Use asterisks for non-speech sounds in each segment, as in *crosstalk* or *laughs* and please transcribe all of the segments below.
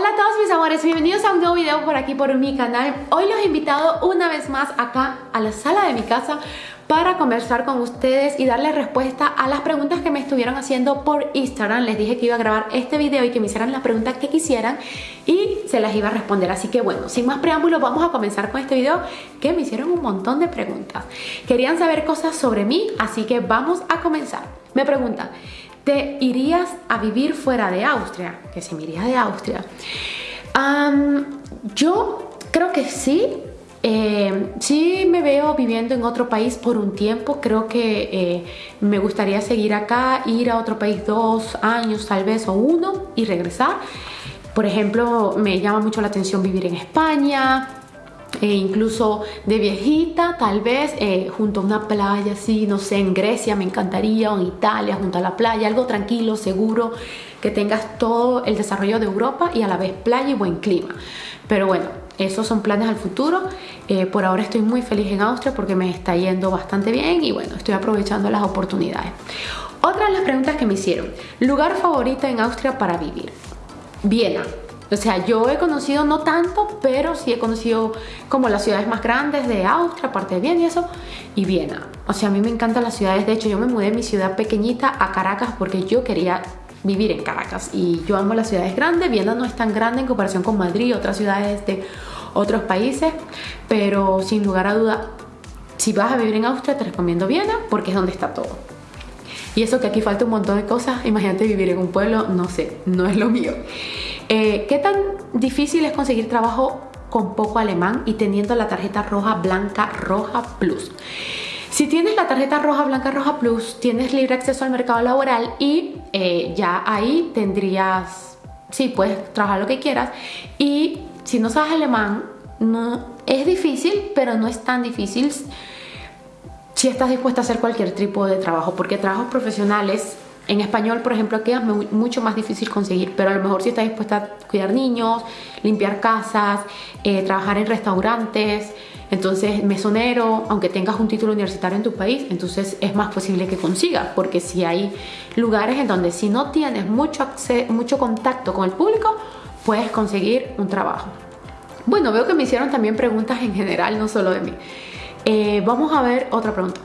Hola a todos mis amores, bienvenidos a un nuevo video por aquí por mi canal. Hoy los he invitado una vez más acá a la sala de mi casa para conversar con ustedes y darles respuesta a las preguntas que me estuvieron haciendo por Instagram. Les dije que iba a grabar este video y que me hicieran las preguntas que quisieran y se las iba a responder. Así que bueno, sin más preámbulos vamos a comenzar con este video que me hicieron un montón de preguntas. Querían saber cosas sobre mí, así que vamos a comenzar. Me preguntan ¿Te irías a vivir fuera de Austria? Que si me iría de Austria. yo creo que sí. Eh, sí me veo viviendo en otro país por un tiempo. Creo que eh, me gustaría seguir acá, ir a otro país dos años tal vez o uno y regresar. Por ejemplo, me llama mucho la atención vivir en España, e incluso de viejita, tal vez eh, junto a una playa, así, no sé, en Grecia me encantaría, o en Italia, junto a la playa, algo tranquilo, seguro, que tengas todo el desarrollo de Europa y a la vez playa y buen clima. Pero bueno, esos son planes al futuro. Eh, por ahora estoy muy feliz en Austria porque me está yendo bastante bien y bueno, estoy aprovechando las oportunidades. Otra de las preguntas que me hicieron, lugar favorito en Austria para vivir. Viena, o sea, yo he conocido no tanto, pero sí he conocido como las ciudades más grandes de Austria, aparte de Viena y eso, y Viena. O sea, a mí me encantan las ciudades. De hecho, yo me mudé de mi ciudad pequeñita a Caracas porque yo quería vivir en Caracas. Y yo amo las ciudades grandes. Viena no es tan grande en comparación con Madrid y otras ciudades de otros países, pero sin lugar a duda, si vas a vivir en Austria, te recomiendo Viena porque es donde está todo. Y eso que aquí falta un montón de cosas, imagínate vivir en un pueblo, no sé, no es lo mío. Eh, ¿Qué tan difícil es conseguir trabajo con poco alemán y teniendo la tarjeta roja, blanca, roja plus? Si tienes la tarjeta roja, blanca, roja plus, tienes libre acceso al mercado laboral y eh, ya ahí tendrías, sí, puedes trabajar lo que quieras. Y si no sabes alemán, no, es difícil, pero no es tan difícil si estás dispuesta a hacer cualquier tipo de trabajo, porque trabajos profesionales en español, por ejemplo, es mucho más difícil conseguir, pero a lo mejor si estás dispuesta a cuidar niños, limpiar casas, eh, trabajar en restaurantes, entonces mesonero, aunque tengas un título universitario en tu país, entonces es más posible que consigas, porque si hay lugares en donde si no tienes mucho, mucho contacto con el público, puedes conseguir un trabajo. Bueno, veo que me hicieron también preguntas en general, no solo de mí. Eh, vamos a ver otra pregunta.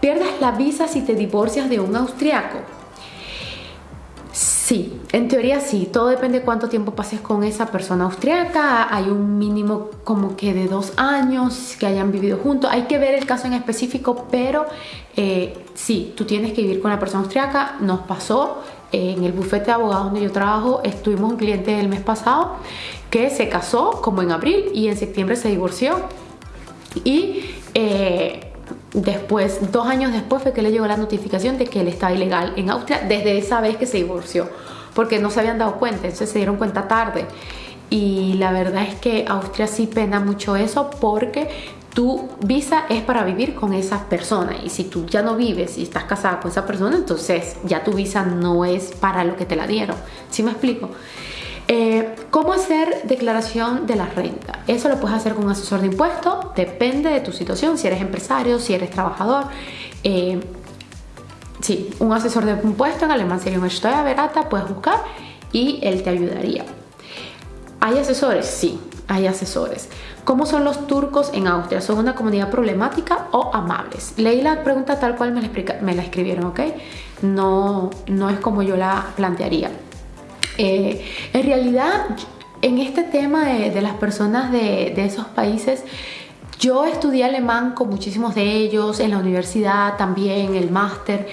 ¿Pierdes la visa si te divorcias de un austriaco? Sí, en teoría sí, todo depende de cuánto tiempo pases con esa persona austriaca, hay un mínimo como que de dos años que hayan vivido juntos, hay que ver el caso en específico, pero eh, sí, tú tienes que vivir con la persona austriaca, nos pasó eh, en el bufete de abogados donde yo trabajo, estuvimos un cliente el mes pasado que se casó como en abril y en septiembre se divorció. Y... Eh, Después, dos años después fue que le llegó la notificación de que él estaba ilegal en Austria desde esa vez que se divorció, porque no se habían dado cuenta, entonces se dieron cuenta tarde. Y la verdad es que Austria sí pena mucho eso porque tu visa es para vivir con esa persona y si tú ya no vives y estás casada con esa persona, entonces ya tu visa no es para lo que te la dieron. ¿Sí me explico? Eh, ¿Cómo hacer declaración de la renta? Eso lo puedes hacer con un asesor de impuestos, depende de tu situación, si eres empresario, si eres trabajador. Eh, sí, un asesor de impuestos en alemán sería un Steuerberater, puedes buscar y él te ayudaría. ¿Hay asesores? Sí, hay asesores. ¿Cómo son los turcos en Austria? ¿Son una comunidad problemática o amables? Leí la pregunta tal cual me la, me la escribieron, ¿ok? No, no es como yo la plantearía. Eh, en realidad, en este tema de, las personas de, esos países, yo estudié alemán con muchísimos de ellos, en la universidad también, el máster,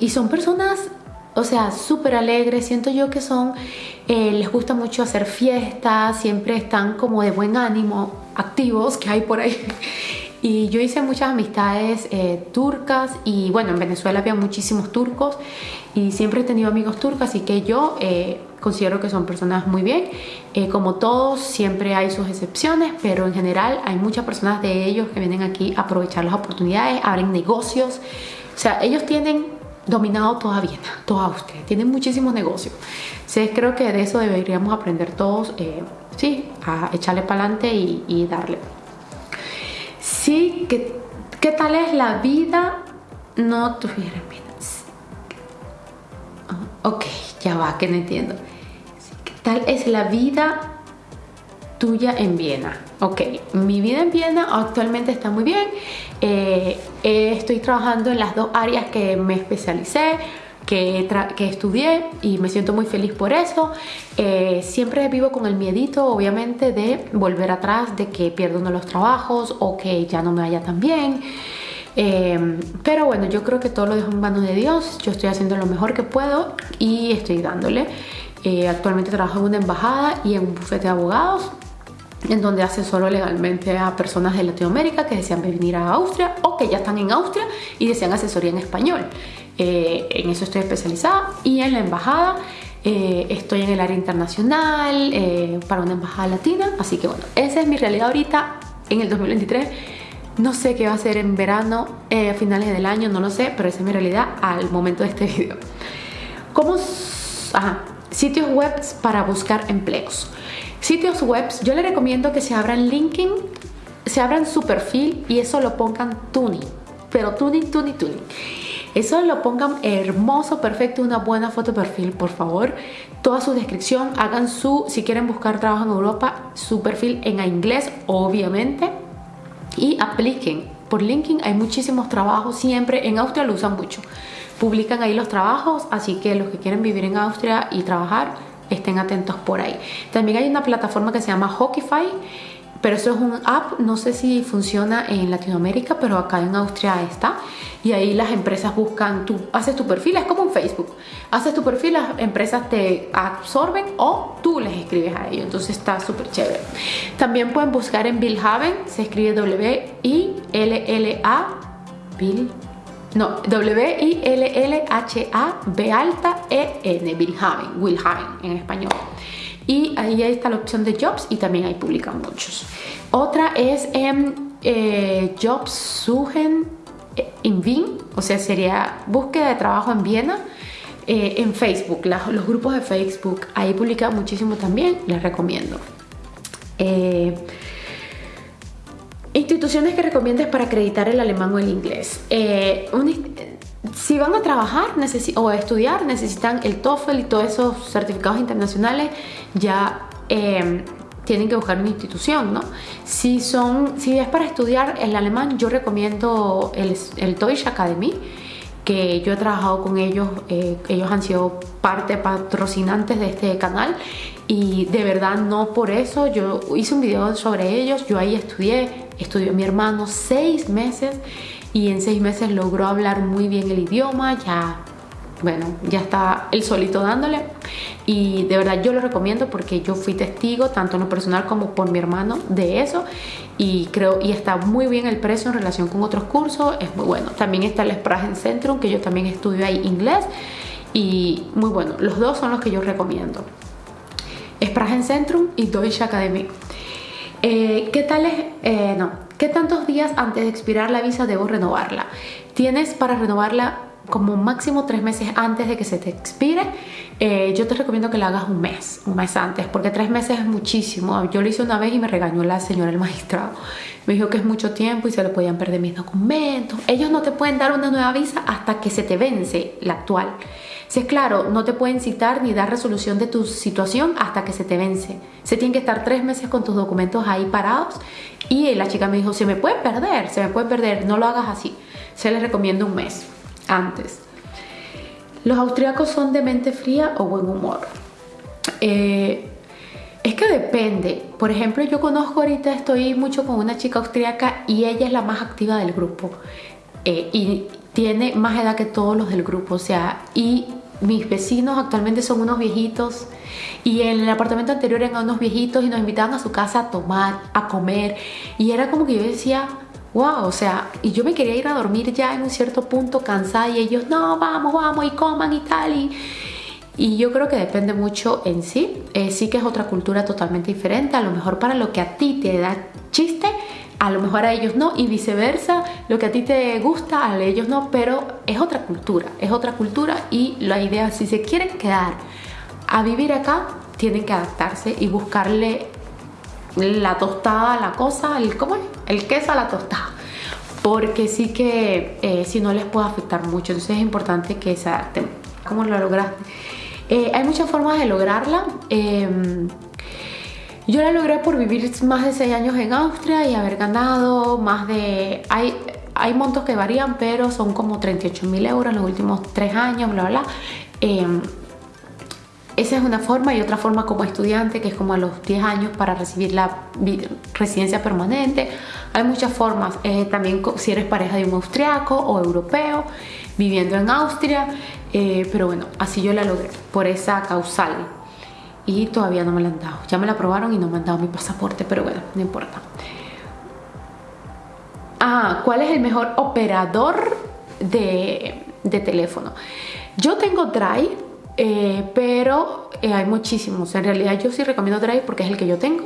y son personas, o sea, súper alegres, siento yo que son, eh, les gusta mucho hacer fiestas, siempre están como de buen ánimo, activos que hay por ahí. *laughs* Y yo hice muchas amistades eh, turcas y bueno, en Venezuela había muchísimos turcos y siempre he tenido amigos turcos, así que yo considero que son personas muy bien. Eh, como todos, siempre hay sus excepciones, pero en general hay muchas personas de ellos que vienen aquí a aprovechar las oportunidades, abren negocios. O sea, ellos tienen dominado toda Viena, toda Austria, tienen muchísimos negocios. Entonces creo que de eso deberíamos aprender todos, sí, a echarle para adelante y, y darle. Sí, ¿qué, qué tal es la vida? No tuviera. Ya va, que no entiendo. ¿qué tal es la vida tuya en Viena. Ok, mi vida en Viena actualmente está muy bien. Eh, estoy trabajando en las dos áreas que me especialicé, que, que estudié y me siento muy feliz por eso. Eh, siempre vivo con el miedito, obviamente, de volver atrás, de que pierdo uno de los trabajos o que ya no me vaya tan bien. Eh, pero bueno, yo creo que todo lo dejo en manos de Dios. Yo estoy haciendo lo mejor que puedo y estoy dándole. actualmente trabajo en una embajada y en un bufete de abogados en donde asesoro legalmente a personas de Latinoamérica que desean venir a Austria o que ya están en Austria y desean asesoría en español. Eh, en eso estoy especializada y en la embajada eh, estoy en el área internacional eh, para una embajada latina, así que bueno, esa es mi realidad ahorita en el 2023. No sé qué va a ser en verano, a finales del año, no lo sé, pero esa es mi realidad al momento de este *laughs* video. ¿Cómo? Ajá, sitios web para buscar empleos. Sitios web, yo le recomiendo que se abran LinkedIn, se abran su perfil y eso lo pongan tuning, pero tuning, tuning, tuning. Eso lo pongan hermoso, perfecto, una buena foto de perfil, por favor. Toda su descripción, hagan su, si quieren buscar trabajo en Europa, su perfil en inglés, obviamente. Y apliquen. Por LinkedIn hay muchísimos trabajos, siempre en Austria lo usan mucho. Publican ahí los trabajos, así que los que quieren vivir en Austria y trabajar, estén atentos por ahí. También hay una plataforma que se llama Hockeyfy, pero eso es un app, no sé si funciona en Latinoamérica, pero acá en Austria está. Y ahí las empresas buscan, tú haces tu perfil, es como un Facebook. Haces tu perfil, las empresas te absorben o tú les escribes a ellos. Entonces está súper chévere. También pueden buscar en Billhaven, se escribe W-I-L-L-A, Bill no, W-I-L-L-H-A-B alta E-N, Wilhaven, Wilhaven en español. Y ahí está la opción de Jobs y también ahí publican muchos. Otra es en eh, Jobs Suchen in eh, Wien, o sea, sería búsqueda de trabajo en Viena. Eh, en Facebook, los grupos de Facebook, ahí publican muchísimo también, les recomiendo. Instituciones que recomiendes para acreditar el alemán o el inglés. Eh, si van a trabajar o a estudiar, necesitan el TOEFL y todos esos certificados internacionales, ya em, tienen que buscar una institución, ¿no? Si, son, si es para estudiar el alemán, yo recomiendo el, el Deutsche Academy, que yo he trabajado con ellos, eh, ellos han sido parte patrocinantes de este canal y de verdad no por eso, yo hice un video sobre ellos, yo ahí estudié, estudió mi hermano seis meses y en seis meses logró hablar muy bien el idioma, ya, bueno, ya está él solito dándole y de verdad yo lo recomiendo porque yo fui testigo tanto en lo personal como por mi hermano de eso y creo y está muy bien el precio en relación con otros cursos, es muy bueno. También está el Sprachen Centrum que yo también estudio ahí inglés y muy bueno, los dos son los que yo recomiendo. Sprachen Centrum y Deutsche Academy. Eh, ¿Qué tal es? Eh, no. ¿Qué tantos días antes de expirar la visa debo renovarla? Tienes para renovarla como máximo tres meses antes de que se te expire. Eh, yo te recomiendo que la hagas un mes, un mes antes, porque tres meses es muchísimo. Yo lo hice una vez y me regañó la señora el magistrado. Me dijo que es mucho tiempo y se le podían perder mis documentos. Ellos no te pueden dar una nueva visa hasta que se te vence la actual. Si es claro, no te pueden citar ni dar resolución de tu situación hasta que se te vence. Se tienen que estar tres meses con tus documentos ahí parados y la chica me dijo, se me puede perder, se me puede perder, no lo hagas así. Se les recomienda un mes antes. ¿Los austriacos son de mente fría o buen humor? Eh, es que depende. Por ejemplo, yo conozco ahorita, estoy mucho con una chica austriaca y ella es la más activa del grupo. Eh, y tiene más edad que todos los del grupo. O sea, y mis vecinos actualmente son unos viejitos y en el apartamento anterior eran unos viejitos y nos invitaban a su casa a tomar, a comer y era como que yo decía, wow, o sea, y yo me quería ir a dormir ya en un cierto punto cansada y ellos, no, vamos, vamos y coman y tal y... Y yo creo que depende mucho en sí. Eh, sí que es otra cultura totalmente diferente. A lo mejor para lo que a ti te da chiste, a lo mejor a ellos no y viceversa, lo que a ti te gusta, a ellos no, pero es otra cultura, es otra cultura y la idea, si se quieren quedar a vivir acá, tienen que adaptarse y buscarle la tostada la cosa, el, ¿cómo es? El queso a la tostada. Porque sí que eh, si no les puede afectar mucho, entonces es importante que se adapten. ¿Cómo lo lograste? Eh, hay muchas formas de lograrla. Em, yo la logré por vivir más de 6 años en Austria y haber ganado más de... Hay, hay montos que varían, pero son como 38 mil euros en los últimos 3 años, bla, bla. Em, esa es una forma y otra forma como estudiante que es como a los 10 años para recibir la residencia permanente. Hay muchas formas, eh, también si eres pareja de un austriaco o europeo viviendo en Austria, eh, pero bueno, así yo la logré por esa causal y todavía no me la han dado. Ya me la aprobaron y no me han dado mi pasaporte, pero bueno, no importa. Ah, ¿cuál es el mejor operador de, de teléfono? Yo tengo Drive eh, pero eh, hay muchísimos. En realidad yo sí recomiendo Drive porque es el que yo tengo.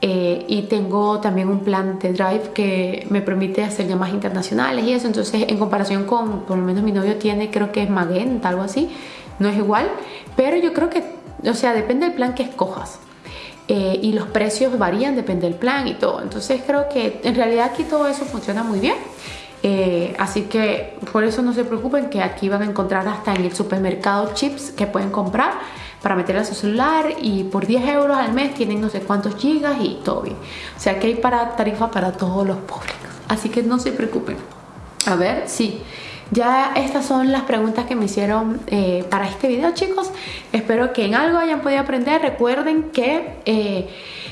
Eh, y tengo también un plan de Drive que me permite hacer llamadas internacionales y eso. Entonces, en comparación con, por lo menos mi novio tiene, creo que es Magenta, algo así. No es igual, pero yo creo que, o sea, depende del plan que escojas. y los precios varían, depende del plan y todo. Entonces, creo que en realidad aquí todo eso funciona muy bien. Eh, así que por eso no se preocupen que aquí van a encontrar hasta en el supermercado chips que pueden comprar para meter a su celular y por 10 euros al mes tienen no sé cuántos gigas y todo bien. O sea que hay para tarifa para todos los públicos. Así que no se preocupen. A ver, sí. Ya estas son las preguntas que me hicieron eh, para este video chicos. Espero que en algo hayan podido aprender. Recuerden que eh,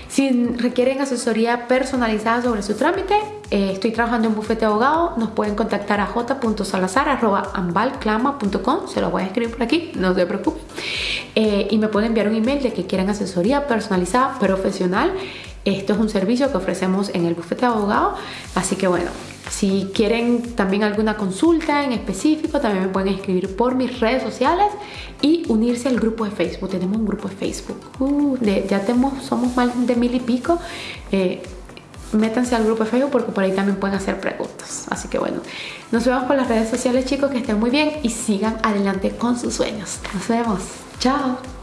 si requieren asesoría personalizada sobre su trámite, eh, estoy trabajando en bufete abogado, nos pueden contactar a j.salazar.ambalclama.com, se lo voy a escribir por aquí, no se preocupen. Y me pueden enviar un email de que quieran asesoría personalizada, profesional. Esto es un servicio que ofrecemos en el bufete abogado, así que bueno, si quieren también alguna consulta en específico, también me pueden escribir por mis redes sociales y unirse al grupo de Facebook. Tenemos un grupo de Facebook. Uh, ya tenemos, somos más de mil y pico. Eh, métanse al grupo de Facebook porque por ahí también pueden hacer preguntas. Así que bueno, nos vemos por las redes sociales chicos, que estén muy bien y sigan adelante con sus sueños. Nos vemos. Chao.